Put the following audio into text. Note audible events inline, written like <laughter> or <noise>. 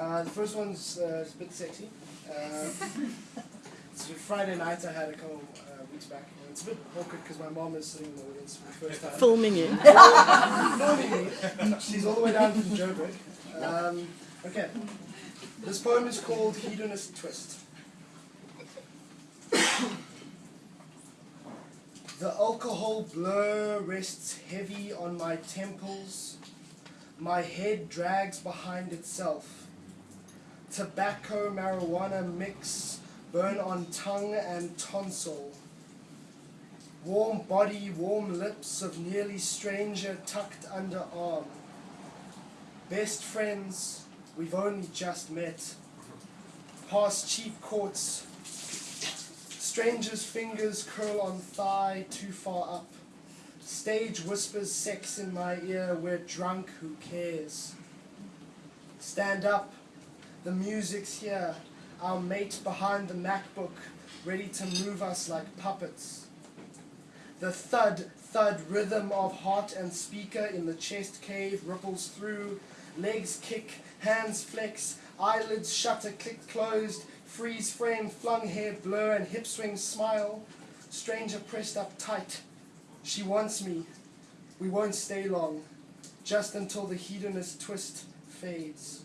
Uh, the first one's uh, a bit sexy. Uh, <laughs> it's a Friday night I had a couple uh, weeks back. And it's a bit awkward because my mom is sitting in the audience for the first time. Filming you. <laughs> Filming me. She's all the way down from Joburg. Um, okay. This poem is called Hedonist Twist. The alcohol blur rests heavy on my temples. My head drags behind itself. Tobacco marijuana mix burn on tongue and tonsil. Warm body, warm lips of nearly stranger tucked under arm. Best friends, we've only just met. Past cheap courts, Stranger's fingers curl on thigh too far up. Stage whispers sex in my ear, we're drunk, who cares? Stand up, the music's here, our mate behind the MacBook, ready to move us like puppets. The thud, thud rhythm of heart and speaker in the chest cave ripples through, legs kick, hands flex, eyelids shutter click closed, freeze frame, flung hair blur, and hip swing smile. Stranger pressed up tight. She wants me. We won't stay long, just until the hedonist twist fades.